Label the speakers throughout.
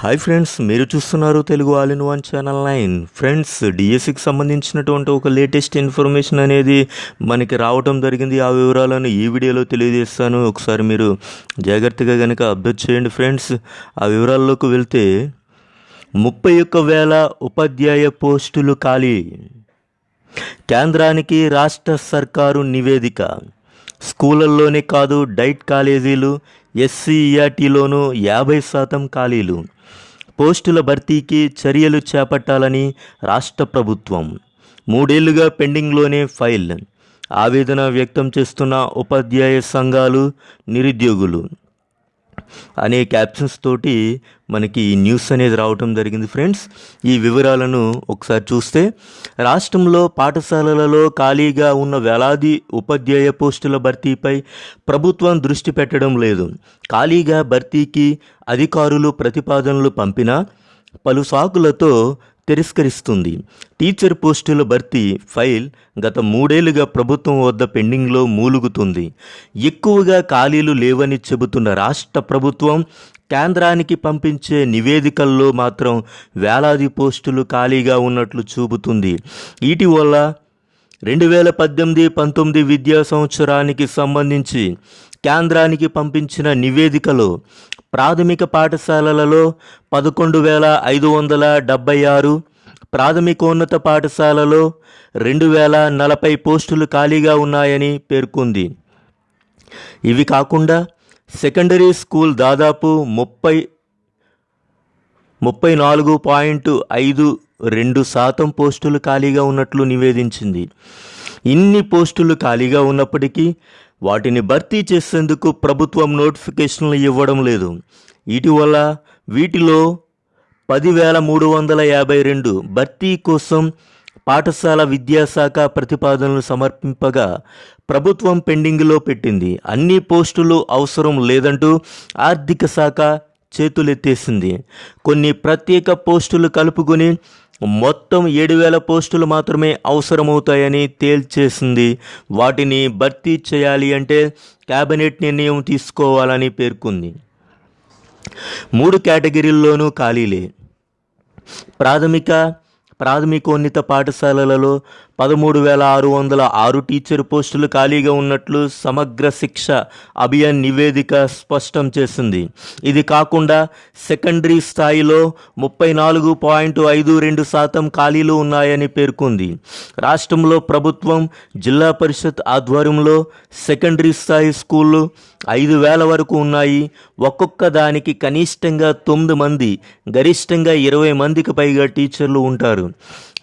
Speaker 1: Hi friends మీరు చూస్తున్నారు Telugu all in one channel nine. Friends డిఎస్సికి సంబంధించినటువంటి ఒక లేటెస్ట్ ఇన్ఫర్మేషన్ అనేది మనకి రావటం జరిగింది. ఆ వివరాలను ఈ వీడియోలో తెలియజేస్తాను. ఒకసారి మీరు జాగ్రత్తగా కనుక అబ్జర్వ్ చేయండి ఫ్రెండ్స్ ఆ వివరాల్లోకి వెళ్తే ముప్పై ఒక్క వేల ఉపాధ్యాయ పోస్టులు ఖాళీ. కేంద్రానికి రాష్ట్ర సర్కారు నివేదిక. స్కూళ్ళల్లోనే కాదు డైట్ కాలేజీలు ఎస్సీఈఆర్టీలోనూ యాభై శాతం ఖాళీలు. పోస్టుల భర్తీకి చర్యలు చేపట్టాలని రాష్ట్ర ప్రభుత్వం. మూడేళ్ళుగా పెండింగ్లోనే ఫైల్. ఆవేదన వ్యక్తం చేస్తున్న ఉపాధ్యాయ సంఘాలు నిరుద్యోగులు. అనే క్యాప్షన్స్ తోటి మనకి ఈ న్యూస్ అనేది రావటం జరిగింది ఫ్రెండ్స్ ఈ వివరాలను ఒకసారి చూస్తే రాష్ట్రంలో పాఠశాలలలో ఖాళీగా ఉన్న వేలాది ఉపాధ్యాయ పోస్టుల భర్తీపై ప్రభుత్వం దృష్టి పెట్టడం లేదు. ఖాళీగా భర్తీకి అధికారులు ప్రతిపాదనలు పంపినా పలు సాకులతో తిరస్కరిస్తుంది. టీచర్ పోస్టుల భర్తీ ఫైల్ గత మూడేళ్ళుగా ప్రభుత్వం వద్ద పెండింగ్లో మూలుగుతుంది. ఎక్కువగా ఖాళీలు లేవని చెబుతున్న రాష్ట్ర ప్రభుత్వం కేంద్రానికి పంపించే నివేదికల్లో మాత్రం వేలాది పోస్టులు ఖాళీగా ఉన్నట్లు చూపుతుంది. ఇటీవల రెండు వేల పద్దెనిమిది పంతొమ్మిది విద్యా సంవత్సరానికి సంబంధించి కేంద్రానికి పంపించిన నివేదికలో ప్రాథమిక పాఠశాలలలో పదకొండు వేల ఐదు వందల డెబ్బై ఆరు ప్రాథమికోన్నత పాఠశాలలో రెండు వేల నలభై పోస్టులు ఖాళీగా ఉన్నాయని పేర్కొంది. ఇవి కాకుండా సెకండరీ స్కూల్ దాదాపు ముప్పై ముప్పై నాలుగు పాయింట్ ఐదు రెండు శాతం పోస్టులు ఖాళీగా ఉన్నట్లు నివేదించింది. ఇన్ని పోస్టులు ఖాళీగా ఉన్నప్పటికీ వాటిని భర్తీ చేసేందుకు ప్రభుత్వం నోటిఫికేషన్లు ఇవ్వడం లేదు. ఇటీవల వీటిలో పదివేల మూడు వందల యాభై రెండు భర్తీ కోసం పాఠశాల విద్యాశాఖ ప్రతిపాదనలు సమర్పింపగా ప్రభుత్వం పెండింగ్లో పెట్టింది. అన్ని పోస్టులు అవసరం లేదంటూ ఆర్థిక శాఖ చేతులెత్తేసింది. కొన్ని ప్రత్యేక పోస్టులు కలుపుకొని మొత్తం ఏడు వేల పోస్టులు మాత్రమే అవసరమవుతాయని తేల్చేసింది. వాటిని భర్తీ చేయాలి అంటే కేబినెట్ నిర్ణయం తీసుకోవాలని పేర్కొంది. మూడు కేటగిరీల్లోనూ ఖాళీలే. ప్రాథమిక ప్రాథమికోన్నత పాఠశాలలలో పదమూడు వేల ఆరు వందల ఆరు టీచర్ పోస్టులు ఖాళీగా ఉన్నట్లు సమగ్ర శిక్ష అభియాన్ నివేదిక స్పష్టం చేసింది. ఇది కాకుండా సెకండరీ స్థాయిలో ముప్పై నాలుగు పాయింట్ ఐదు రెండు శాతం ఖాళీలు ఉన్నాయని పేర్కొంది. రాష్ట్రంలో ప్రభుత్వం జిల్లా పరిషత్ ఆధ్వర్యంలో సెకండరీ స్థాయి స్కూళ్ళు ఐదు వేల వరకు ఉన్నాయి. ఒక్కొక్క దానికి కనిష్టంగా తొమ్మిది మంది గరిష్టంగా ఇరవై మందికి పైగా టీచర్లు ఉంటారు.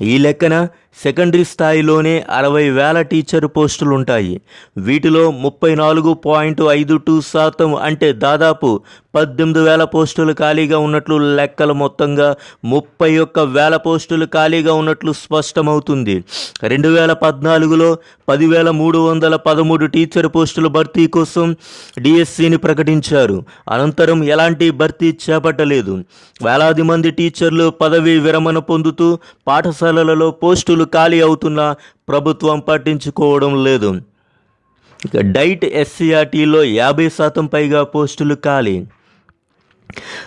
Speaker 1: ఈ లెక్కన సెకండరీ స్థాయిలోనే అరవై వేల టీచర్ పోస్టులు ఉంటాయి వీటిలో ముప్పై నాలుగు పాయింట్ ఐదు టూ శాతం అంటే దాదాపు పద్దెనిమిది వేల పోస్టులు ఖాళీగా ఉన్నట్లు లెక్కలు మొత్తంగా ముప్పై ఒక్క వేల పోస్టులు ఖాళీగా ఉన్నట్లు స్పష్టమవుతుంది. రెండు వేల పద్నాలుగులో పదివేల మూడు వందల పదమూడు టీచర్ పోస్టుల భర్తీ కోసం డిఎస్సిని ప్రకటించారు. అనంతరం ఎలాంటి భర్తీ చేపట్టలేదు. వేలాది మంది టీచర్లు పదవి విరమణ పొందుతూ పాఠశాల పాఠశాలలలో పోస్టులు ఖాళీ అవుతున్నా ప్రభుత్వం పట్టించుకోవడం లేదు. ఇక డైట్ ఎస్సీఆర్టీలో యాభై శాతం పైగా పోస్టులు ఖాళీ.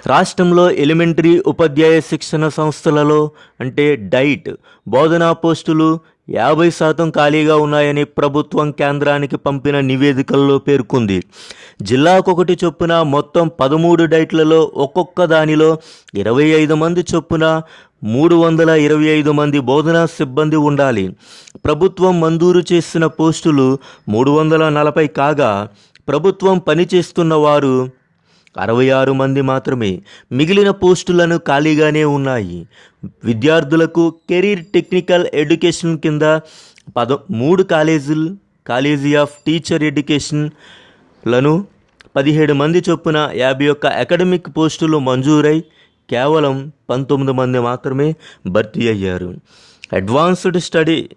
Speaker 1: రాష్ట్రంలో ఎలిమెంటరీ ఉపాధ్యాయ శిక్షణ సంస్థలలో అంటే డైట్ బోధనా పోస్టులు యాభై శాతం ఖాళీగా ఉన్నాయని ప్రభుత్వం కేంద్రానికి పంపిన నివేదికల్లో పేర్కొంది. జిల్లాకొకటి చొప్పున మొత్తం పదమూడు డైట్లలో ఒక్కొక్క దానిలో ఇరవై ఐదు మంది చొప్పున మూడు వందల ఇరవై ఐదు మంది బోధనా సిబ్బంది ఉండాలి. ప్రభుత్వం మంజూరు చేసిన పోస్టులు మూడు వందల నలభై కాగా ప్రభుత్వం పనిచేస్తున్న వారు అరవై ఆరు మంది మాత్రమే మిగిలిన పోస్టులను ఖాళీగానే ఉన్నాయి. విద్యార్థులకు కెరీర్ టెక్నికల్ ఎడ్యుకేషన్ కింద పద మూడు కాలేజీలు కాలేజీ ఆఫ్ టీచర్ ఎడ్యుకేషన్లను పదిహేడు మంది చొప్పున యాభై ఒక్క అకాడమిక్ పోస్టులు మంజూరై కేవలం పంతొమ్మిది మంది మాత్రమే భర్తీ అయ్యారు. అడ్వాన్స్డ్ స్టడీ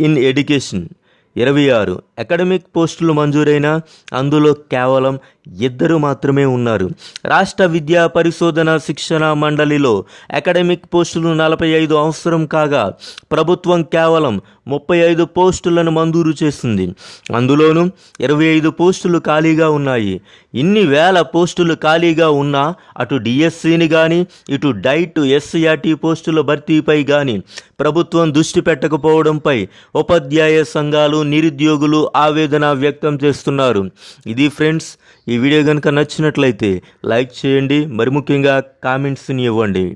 Speaker 1: ఇన్ ఎడ్యుకేషన్ ఇరవై ఆరు అకాడమిక్ పోస్టులు మంజూరైన అందులో కేవలం ఇద్దరు మాత్రమే ఉన్నారు. రాష్ట్ర విద్యా పరిశోధన శిక్షణ మండలిలో అకాడమిక్ పోస్టులు నలభై ఐదు అవసరం కాగా ప్రభుత్వం కేవలం ముప్పై ఐదు పోస్టులను మంజూరు చేసింది. అందులోనూ ఇరవై ఐదు పోస్టులు ఖాళీగా ఉన్నాయి. ఇన్ని వేల పోస్టులు ఖాళీగా ఉన్నా అటు డిఎస్సిని కానీ ఇటు డైట్ ఎస్సీఆర్టీ పోస్టుల భర్తీపై కానీ ప్రభుత్వం దృష్టి పెట్టకపోవడంపై ఉపాధ్యాయ సంఘాలు నిరుద్యోగులు ఆవేదన వ్యక్తం చేస్తున్నారు. ఇది ఫ్రెండ్స్ ఈ వీడియో కనుక నచ్చినట్లయితే లైక్ చేయండి. మరి ముఖ్యంగా కామెంట్స్ని ఇవ్వండి.